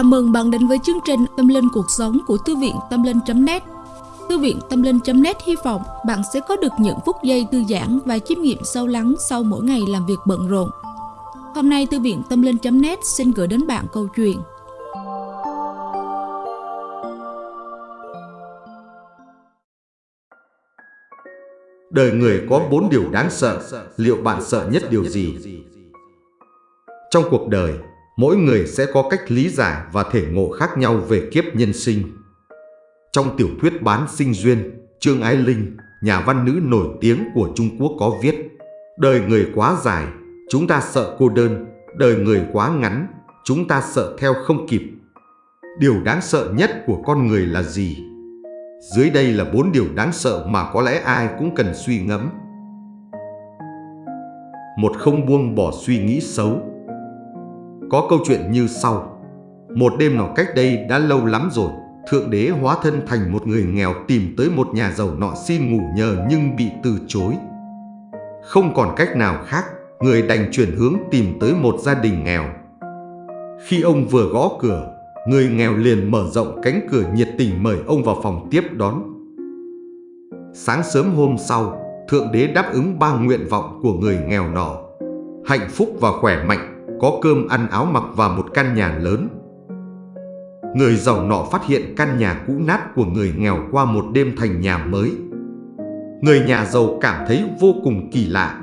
Chào mừng bạn đến với chương trình Tâm Linh Cuộc Sống của Thư viện Tâm Linh.net Thư viện Tâm Linh.net hy vọng bạn sẽ có được những phút giây thư giãn và chiêm nghiệm sâu lắng sau mỗi ngày làm việc bận rộn. Hôm nay Thư viện Tâm Linh.net xin gửi đến bạn câu chuyện Đời người có bốn điều đáng sợ, liệu bạn sợ nhất điều gì? Trong cuộc đời, mỗi người sẽ có cách lý giải và thể ngộ khác nhau về kiếp nhân sinh. Trong tiểu thuyết Bán sinh duyên, Trương Ái Linh, nhà văn nữ nổi tiếng của Trung Quốc có viết Đời người quá dài, chúng ta sợ cô đơn, đời người quá ngắn, chúng ta sợ theo không kịp. Điều đáng sợ nhất của con người là gì? Dưới đây là bốn điều đáng sợ mà có lẽ ai cũng cần suy ngẫm. Một không buông bỏ suy nghĩ xấu có câu chuyện như sau. Một đêm nọ cách đây đã lâu lắm rồi, Thượng Đế hóa thân thành một người nghèo tìm tới một nhà giàu nọ xin ngủ nhờ nhưng bị từ chối. Không còn cách nào khác, người đành chuyển hướng tìm tới một gia đình nghèo. Khi ông vừa gõ cửa, người nghèo liền mở rộng cánh cửa nhiệt tình mời ông vào phòng tiếp đón. Sáng sớm hôm sau, Thượng Đế đáp ứng ba nguyện vọng của người nghèo nọ. Hạnh phúc và khỏe mạnh có cơm ăn áo mặc và một căn nhà lớn. Người giàu nọ phát hiện căn nhà cũ nát của người nghèo qua một đêm thành nhà mới. Người nhà giàu cảm thấy vô cùng kỳ lạ.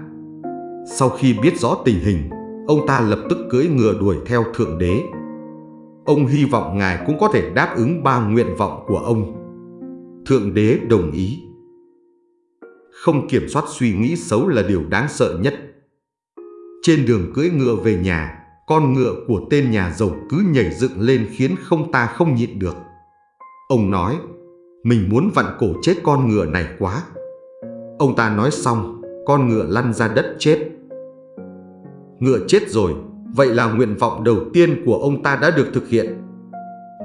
Sau khi biết rõ tình hình, ông ta lập tức cưỡi ngựa đuổi theo Thượng Đế. Ông hy vọng Ngài cũng có thể đáp ứng ba nguyện vọng của ông. Thượng Đế đồng ý. Không kiểm soát suy nghĩ xấu là điều đáng sợ nhất. Trên đường cưỡi ngựa về nhà, con ngựa của tên nhà giàu cứ nhảy dựng lên khiến không ta không nhịn được. Ông nói, mình muốn vặn cổ chết con ngựa này quá. Ông ta nói xong, con ngựa lăn ra đất chết. Ngựa chết rồi, vậy là nguyện vọng đầu tiên của ông ta đã được thực hiện.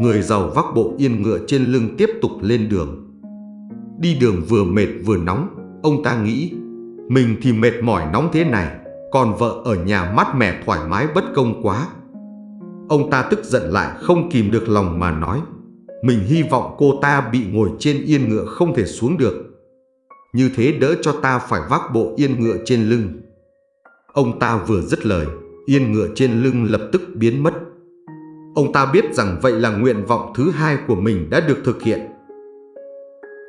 Người giàu vác bộ yên ngựa trên lưng tiếp tục lên đường. Đi đường vừa mệt vừa nóng, ông ta nghĩ, mình thì mệt mỏi nóng thế này, còn vợ ở nhà mát mẻ thoải mái bất công quá. Ông ta tức giận lại không kìm được lòng mà nói, mình hy vọng cô ta bị ngồi trên yên ngựa không thể xuống được. Như thế đỡ cho ta phải vác bộ yên ngựa trên lưng. Ông ta vừa dứt lời, yên ngựa trên lưng lập tức biến mất. Ông ta biết rằng vậy là nguyện vọng thứ hai của mình đã được thực hiện.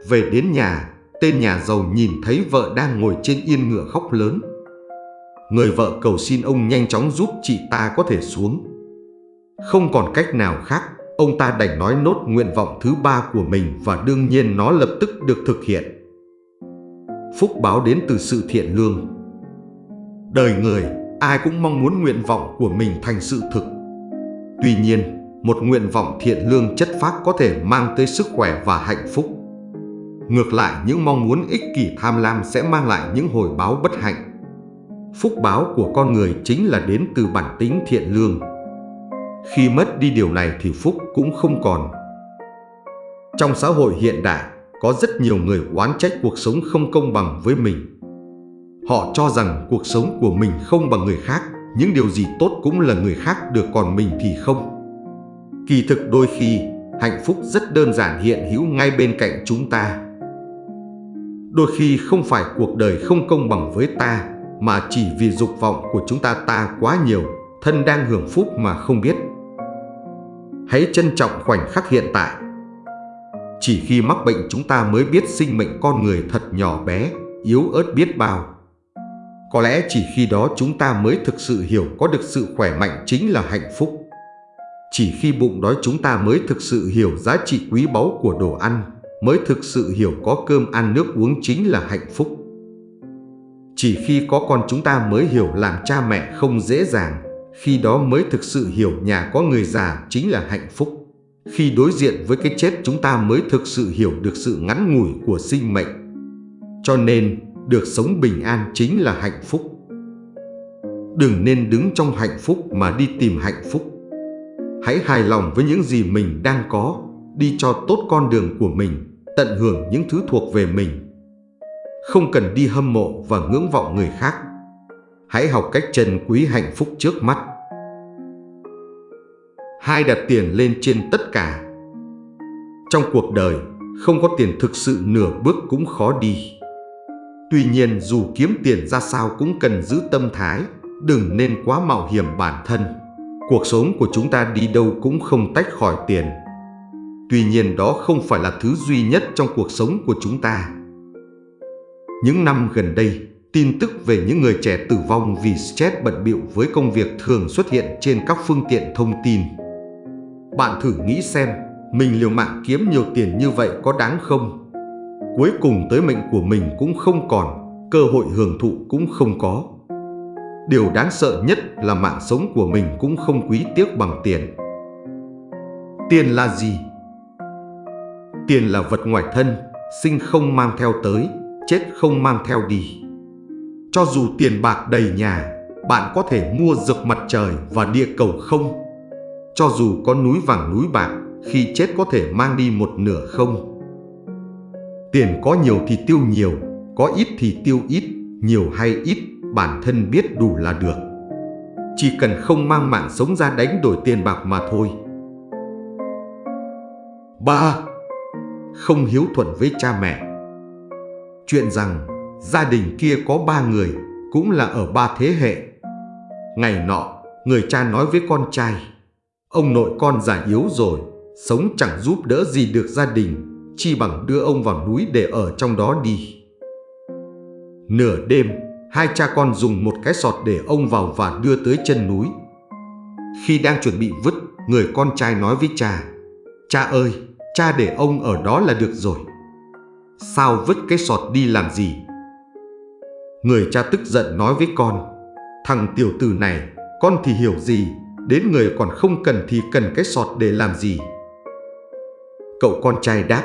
Về đến nhà, tên nhà giàu nhìn thấy vợ đang ngồi trên yên ngựa khóc lớn. Người vợ cầu xin ông nhanh chóng giúp chị ta có thể xuống. Không còn cách nào khác, ông ta đành nói nốt nguyện vọng thứ ba của mình và đương nhiên nó lập tức được thực hiện. Phúc báo đến từ sự thiện lương. Đời người, ai cũng mong muốn nguyện vọng của mình thành sự thực. Tuy nhiên, một nguyện vọng thiện lương chất phác có thể mang tới sức khỏe và hạnh phúc. Ngược lại, những mong muốn ích kỷ tham lam sẽ mang lại những hồi báo bất hạnh. Phúc báo của con người chính là đến từ bản tính thiện lương. Khi mất đi điều này thì phúc cũng không còn. Trong xã hội hiện đại, có rất nhiều người oán trách cuộc sống không công bằng với mình. Họ cho rằng cuộc sống của mình không bằng người khác, những điều gì tốt cũng là người khác được còn mình thì không. Kỳ thực đôi khi, hạnh phúc rất đơn giản hiện hữu ngay bên cạnh chúng ta. Đôi khi không phải cuộc đời không công bằng với ta, mà chỉ vì dục vọng của chúng ta ta quá nhiều, thân đang hưởng phúc mà không biết. Hãy trân trọng khoảnh khắc hiện tại. Chỉ khi mắc bệnh chúng ta mới biết sinh mệnh con người thật nhỏ bé, yếu ớt biết bao. Có lẽ chỉ khi đó chúng ta mới thực sự hiểu có được sự khỏe mạnh chính là hạnh phúc. Chỉ khi bụng đói chúng ta mới thực sự hiểu giá trị quý báu của đồ ăn, mới thực sự hiểu có cơm ăn nước uống chính là hạnh phúc. Chỉ khi có con chúng ta mới hiểu làm cha mẹ không dễ dàng, khi đó mới thực sự hiểu nhà có người già chính là hạnh phúc. Khi đối diện với cái chết chúng ta mới thực sự hiểu được sự ngắn ngủi của sinh mệnh. Cho nên, được sống bình an chính là hạnh phúc. Đừng nên đứng trong hạnh phúc mà đi tìm hạnh phúc. Hãy hài lòng với những gì mình đang có, đi cho tốt con đường của mình, tận hưởng những thứ thuộc về mình không cần đi hâm mộ và ngưỡng vọng người khác. Hãy học cách trân quý hạnh phúc trước mắt. hai đặt tiền lên trên tất cả. Trong cuộc đời, không có tiền thực sự nửa bước cũng khó đi. Tuy nhiên dù kiếm tiền ra sao cũng cần giữ tâm thái, đừng nên quá mạo hiểm bản thân. Cuộc sống của chúng ta đi đâu cũng không tách khỏi tiền. Tuy nhiên đó không phải là thứ duy nhất trong cuộc sống của chúng ta. Những năm gần đây, tin tức về những người trẻ tử vong vì stress bận bịu với công việc thường xuất hiện trên các phương tiện thông tin. Bạn thử nghĩ xem, mình liều mạng kiếm nhiều tiền như vậy có đáng không? Cuối cùng tới mệnh của mình cũng không còn, cơ hội hưởng thụ cũng không có. Điều đáng sợ nhất là mạng sống của mình cũng không quý tiếc bằng tiền. Tiền là gì? Tiền là vật ngoài thân, sinh không mang theo tới, chết không mang theo đi. Cho dù tiền bạc đầy nhà, bạn có thể mua dược mặt trời và địa cầu không? Cho dù có núi vàng núi bạc, khi chết có thể mang đi một nửa không? Tiền có nhiều thì tiêu nhiều, có ít thì tiêu ít, nhiều hay ít, bản thân biết đủ là được. Chỉ cần không mang mạng sống ra đánh đổi tiền bạc mà thôi. 3. Không hiếu thuận với cha mẹ Chuyện rằng gia đình kia có ba người, cũng là ở ba thế hệ. Ngày nọ, người cha nói với con trai, ông nội con già yếu rồi, sống chẳng giúp đỡ gì được gia đình, chi bằng đưa ông vào núi để ở trong đó đi. Nửa đêm, hai cha con dùng một cái sọt để ông vào và đưa tới chân núi. Khi đang chuẩn bị vứt, người con trai nói với cha, Cha ơi, cha để ông ở đó là được rồi. Sao vứt cái sọt đi làm gì? Người cha tức giận nói với con, thằng tiểu tử này, con thì hiểu gì, đến người còn không cần thì cần cái sọt để làm gì? Cậu con trai đáp,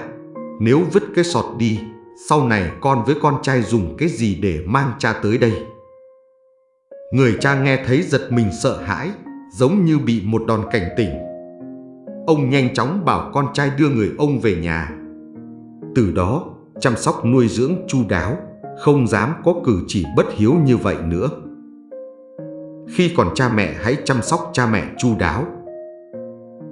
nếu vứt cái sọt đi, sau này con với con trai dùng cái gì để mang cha tới đây? Người cha nghe thấy giật mình sợ hãi, giống như bị một đòn cảnh tỉnh. Ông nhanh chóng bảo con trai đưa người ông về nhà. Từ đó, chăm sóc nuôi dưỡng chu đáo, không dám có cử chỉ bất hiếu như vậy nữa. Khi còn cha mẹ hãy chăm sóc cha mẹ chu đáo.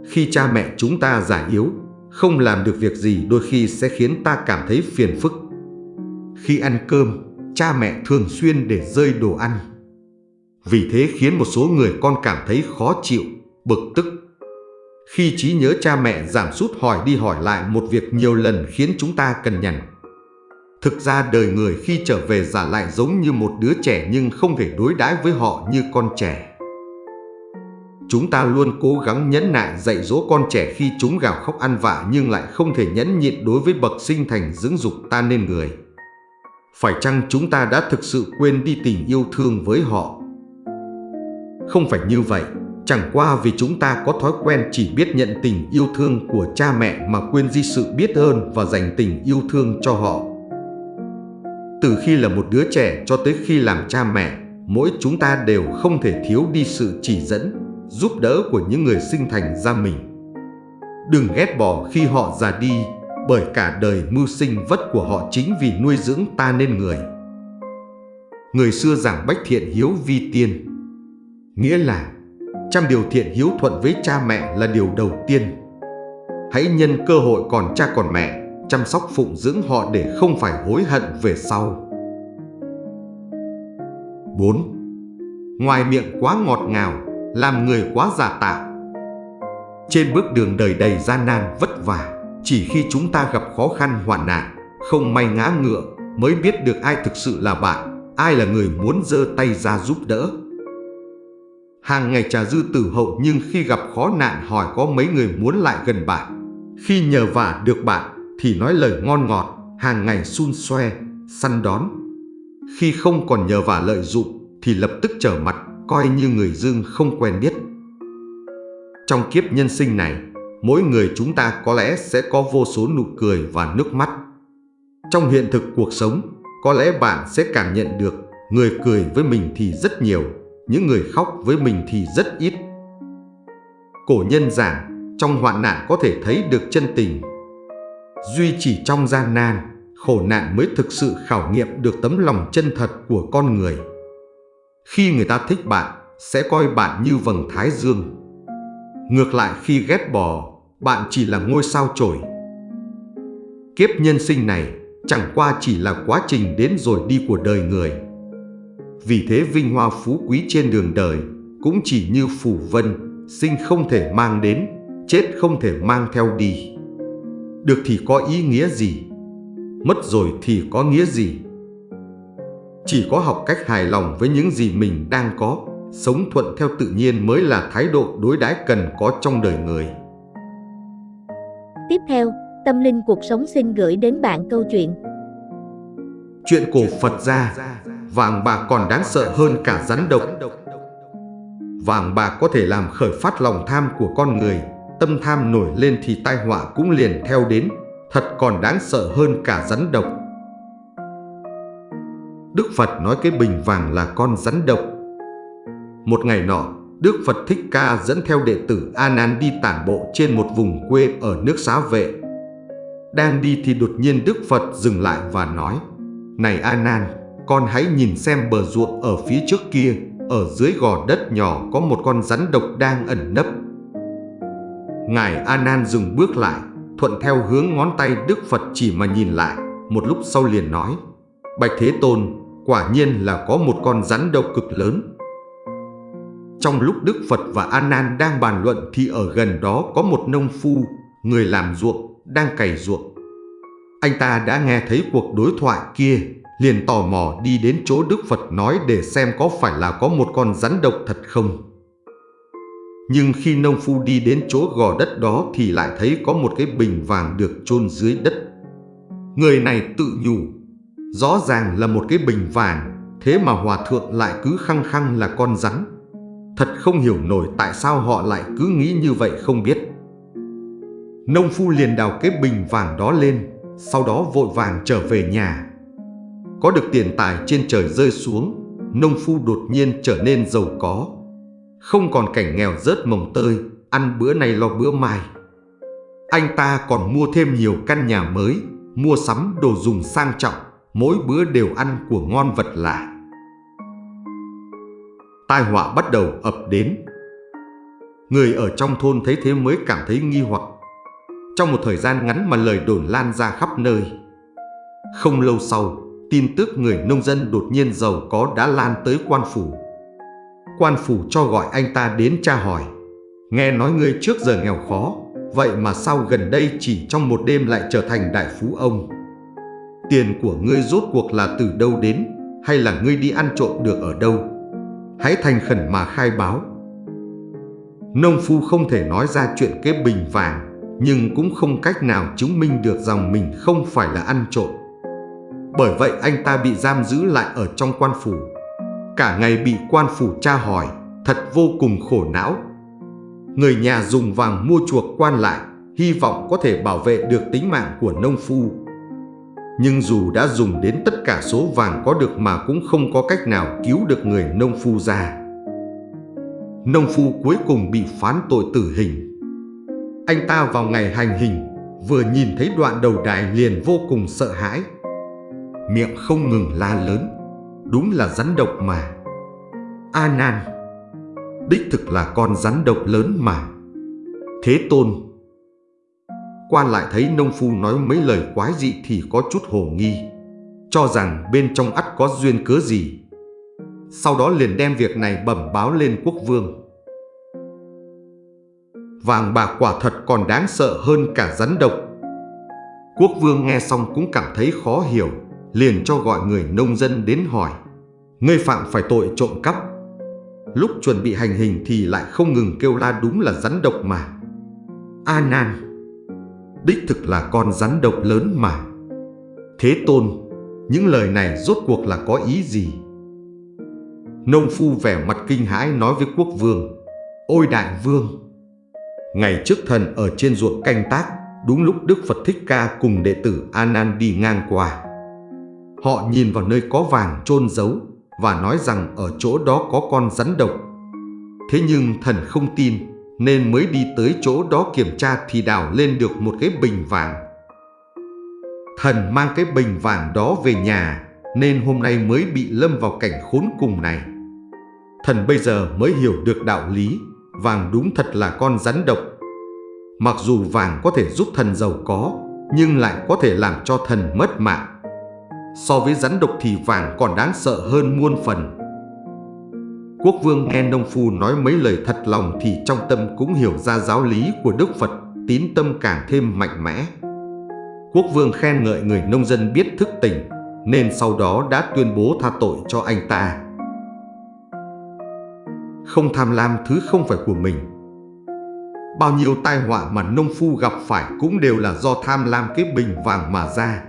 Khi cha mẹ chúng ta già yếu, không làm được việc gì đôi khi sẽ khiến ta cảm thấy phiền phức. Khi ăn cơm, cha mẹ thường xuyên để rơi đồ ăn. Vì thế khiến một số người con cảm thấy khó chịu, bực tức. Khi trí nhớ cha mẹ giảm sút hỏi đi hỏi lại một việc nhiều lần khiến chúng ta cần nhằn. Thực ra đời người khi trở về giả lại giống như một đứa trẻ nhưng không thể đối đãi với họ như con trẻ. Chúng ta luôn cố gắng nhẫn nại dạy dỗ con trẻ khi chúng gào khóc ăn vạ nhưng lại không thể nhẫn nhịn đối với bậc sinh thành dưỡng dục ta nên người. Phải chăng chúng ta đã thực sự quên đi tình yêu thương với họ? Không phải như vậy, chẳng qua vì chúng ta có thói quen chỉ biết nhận tình yêu thương của cha mẹ mà quên đi sự biết ơn và dành tình yêu thương cho họ. Từ khi là một đứa trẻ cho tới khi làm cha mẹ, mỗi chúng ta đều không thể thiếu đi sự chỉ dẫn, giúp đỡ của những người sinh thành ra mình. Đừng ghét bỏ khi họ già đi, bởi cả đời mưu sinh vất của họ chính vì nuôi dưỡng ta nên người. Người xưa giảng bách thiện hiếu vi tiên, nghĩa là trăm điều thiện hiếu thuận với cha mẹ là điều đầu tiên. Hãy nhân cơ hội còn cha còn mẹ chăm sóc phụng dưỡng họ để không phải hối hận về sau. 4. Ngoài miệng quá ngọt ngào, làm người quá giả tạo. Trên bước đường đời đầy gian nan vất vả, chỉ khi chúng ta gặp khó khăn hoạn nạn, không may ngã ngựa mới biết được ai thực sự là bạn, ai là người muốn giơ tay ra giúp đỡ. Hàng ngày trà dư tử hậu nhưng khi gặp khó nạn hỏi có mấy người muốn lại gần bạn. Khi nhờ vả được bạn, thì nói lời ngon ngọt, hàng ngày xun xoe, săn đón. Khi không còn nhờ vả lợi dụng thì lập tức trở mặt, coi như người dương không quen biết. Trong kiếp nhân sinh này, mỗi người chúng ta có lẽ sẽ có vô số nụ cười và nước mắt. Trong hiện thực cuộc sống, có lẽ bạn sẽ cảm nhận được người cười với mình thì rất nhiều, những người khóc với mình thì rất ít. Cổ nhân giảng, trong hoạn nạn có thể thấy được chân tình Duy chỉ trong gian nan, khổ nạn mới thực sự khảo nghiệm được tấm lòng chân thật của con người. Khi người ta thích bạn, sẽ coi bạn như vầng thái dương. Ngược lại khi ghét bỏ, bạn chỉ là ngôi sao chổi. Kiếp nhân sinh này chẳng qua chỉ là quá trình đến rồi đi của đời người. Vì thế vinh hoa phú quý trên đường đời cũng chỉ như phù vân, sinh không thể mang đến, chết không thể mang theo đi. Được thì có ý nghĩa gì? Mất rồi thì có nghĩa gì? Chỉ có học cách hài lòng với những gì mình đang có, sống thuận theo tự nhiên mới là thái độ đối đãi cần có trong đời người. Tiếp theo, Tâm Linh Cuộc Sống xin gửi đến bạn câu chuyện. Chuyện cổ Phật gia, vàng bạc còn đáng sợ hơn cả rắn độc. Vàng bạc có thể làm khởi phát lòng tham của con người, tâm tham nổi lên thì tai họa cũng liền theo đến, thật còn đáng sợ hơn cả rắn độc. Đức Phật nói cái bình vàng là con rắn độc. Một ngày nọ, Đức Phật Thích Ca dẫn theo đệ tử A Nan đi tản bộ trên một vùng quê ở nước Xá Vệ. Đang đi thì đột nhiên Đức Phật dừng lại và nói: "Này A Nan, con hãy nhìn xem bờ ruộng ở phía trước kia, ở dưới gò đất nhỏ có một con rắn độc đang ẩn nấp." Ngài A Nan dừng bước lại, thuận theo hướng ngón tay Đức Phật chỉ mà nhìn lại, một lúc sau liền nói: "Bạch Thế Tôn, quả nhiên là có một con rắn độc cực lớn." Trong lúc Đức Phật và A Nan đang bàn luận thì ở gần đó có một nông phu, người làm ruộng, đang cày ruộng. Anh ta đã nghe thấy cuộc đối thoại kia, liền tò mò đi đến chỗ Đức Phật nói để xem có phải là có một con rắn độc thật không. Nhưng khi nông phu đi đến chỗ gò đất đó thì lại thấy có một cái bình vàng được chôn dưới đất. Người này tự nhủ, rõ ràng là một cái bình vàng, thế mà hòa thượng lại cứ khăng khăng là con rắn. Thật không hiểu nổi tại sao họ lại cứ nghĩ như vậy không biết. Nông phu liền đào cái bình vàng đó lên, sau đó vội vàng trở về nhà. Có được tiền tài trên trời rơi xuống, nông phu đột nhiên trở nên giàu có. Không còn cảnh nghèo rớt mồng tơi, ăn bữa này lo bữa mai. Anh ta còn mua thêm nhiều căn nhà mới, mua sắm đồ dùng sang trọng, mỗi bữa đều ăn của ngon vật lạ tai họa bắt đầu ập đến. Người ở trong thôn thấy thế mới cảm thấy nghi hoặc. Trong một thời gian ngắn mà lời đồn lan ra khắp nơi. Không lâu sau, tin tức người nông dân đột nhiên giàu có đã lan tới quan phủ. Quan phủ cho gọi anh ta đến tra hỏi. Nghe nói ngươi trước giờ nghèo khó, vậy mà sao gần đây chỉ trong một đêm lại trở thành đại phú ông? Tiền của ngươi rốt cuộc là từ đâu đến, hay là ngươi đi ăn trộm được ở đâu? hãy thành khẩn mà khai báo. Nông phu không thể nói ra chuyện cái bình vàng, nhưng cũng không cách nào chứng minh được rằng mình không phải là ăn trộm. Bởi vậy anh ta bị giam giữ lại ở trong quan phủ. Cả ngày bị quan phủ tra hỏi, thật vô cùng khổ não. Người nhà dùng vàng mua chuộc quan lại, hy vọng có thể bảo vệ được tính mạng của nông phu nhưng dù đã dùng đến tất cả số vàng có được mà cũng không có cách nào cứu được người nông phu ra. Nông phu cuối cùng bị phán tội tử hình. Anh ta vào ngày hành hình, vừa nhìn thấy đoạn đầu đài liền vô cùng sợ hãi. Miệng không ngừng la lớn, đúng là rắn độc mà. A Nan, đích thực là con rắn độc lớn mà. Thế Tôn Quan lại thấy nông phu nói mấy lời quái dị thì có chút hồ nghi, cho rằng bên trong ắt có duyên cớ gì. Sau đó liền đem việc này bẩm báo lên quốc vương. Vàng bạc quả thật còn đáng sợ hơn cả rắn độc. Quốc vương nghe xong cũng cảm thấy khó hiểu, liền cho gọi người nông dân đến hỏi. Ngươi phạm phải tội trộm cắp. Lúc chuẩn bị hành hình thì lại không ngừng kêu la đúng là rắn độc mà. A Nan đích thực là con rắn độc lớn mà. Thế Tôn, những lời này rốt cuộc là có ý gì? Nông phu vẻ mặt kinh hãi nói với quốc vương, Ôi đại vương! Ngày trước thần ở trên ruộng canh tác, đúng lúc Đức Phật Thích Ca cùng đệ tử a nan đi ngang qua. Họ nhìn vào nơi có vàng chôn giấu và nói rằng ở chỗ đó có con rắn độc. Thế nhưng thần không tin nên mới đi tới chỗ đó kiểm tra thì đào lên được một cái bình vàng. Thần mang cái bình vàng đó về nhà nên hôm nay mới bị lâm vào cảnh khốn cùng này. Thần bây giờ mới hiểu được đạo lý, vàng đúng thật là con rắn độc. Mặc dù vàng có thể giúp thần giàu có, nhưng lại có thể làm cho thần mất mạng. So với rắn độc thì vàng còn đáng sợ hơn muôn phần. Quốc vương nghe nông phu nói mấy lời thật lòng thì trong tâm cũng hiểu ra giáo lý của Đức Phật, tín tâm càng thêm mạnh mẽ. Quốc vương khen ngợi người nông dân biết thức tỉnh, nên sau đó đã tuyên bố tha tội cho anh ta. Không tham lam thứ không phải của mình. Bao nhiêu tai họa mà nông phu gặp phải cũng đều là do tham lam cái bình vàng mà ra.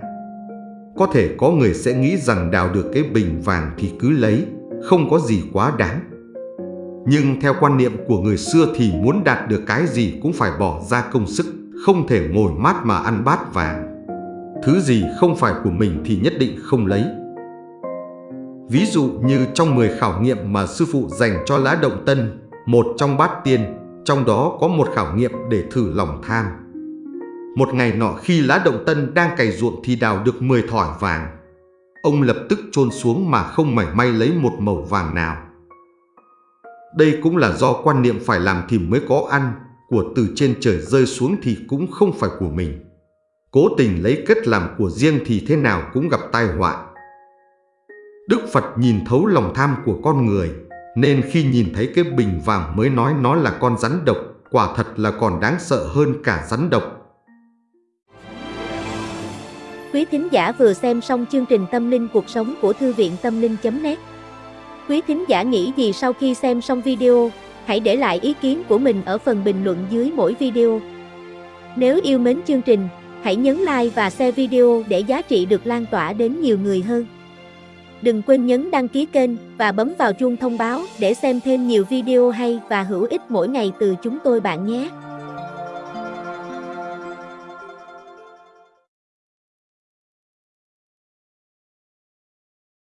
Có thể có người sẽ nghĩ rằng đào được cái bình vàng thì cứ lấy, không có gì quá đáng. Nhưng theo quan niệm của người xưa thì muốn đạt được cái gì cũng phải bỏ ra công sức, không thể ngồi mát mà ăn bát vàng. Thứ gì không phải của mình thì nhất định không lấy. Ví dụ như trong 10 khảo nghiệm mà sư phụ dành cho lá động tân, một trong bát tiên, trong đó có một khảo nghiệm để thử lòng tham. Một ngày nọ khi lá động tân đang cày ruộng thì đào được 10 thỏi vàng. Ông lập tức chôn xuống mà không mảy may lấy một mẩu vàng nào. Đây cũng là do quan niệm phải làm thì mới có ăn, của từ trên trời rơi xuống thì cũng không phải của mình. Cố tình lấy kết làm của riêng thì thế nào cũng gặp tai họa. Đức Phật nhìn thấu lòng tham của con người, nên khi nhìn thấy cái bình vàng mới nói nó là con rắn độc, quả thật là còn đáng sợ hơn cả rắn độc. Quý thính giả vừa xem xong chương trình Tâm linh cuộc sống của Thư viện Tâm linh.net Quý thính giả nghĩ gì sau khi xem xong video, hãy để lại ý kiến của mình ở phần bình luận dưới mỗi video. Nếu yêu mến chương trình, hãy nhấn like và share video để giá trị được lan tỏa đến nhiều người hơn. Đừng quên nhấn đăng ký kênh và bấm vào chuông thông báo để xem thêm nhiều video hay và hữu ích mỗi ngày từ chúng tôi bạn nhé.